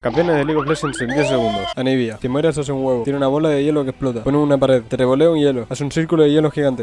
Campeones de League of Legends en 10 segundos. Anivia. Si mueres hace un huevo. Tiene una bola de hielo que explota. Pone una pared. Te revolea un hielo. Hace un círculo de hielo gigante.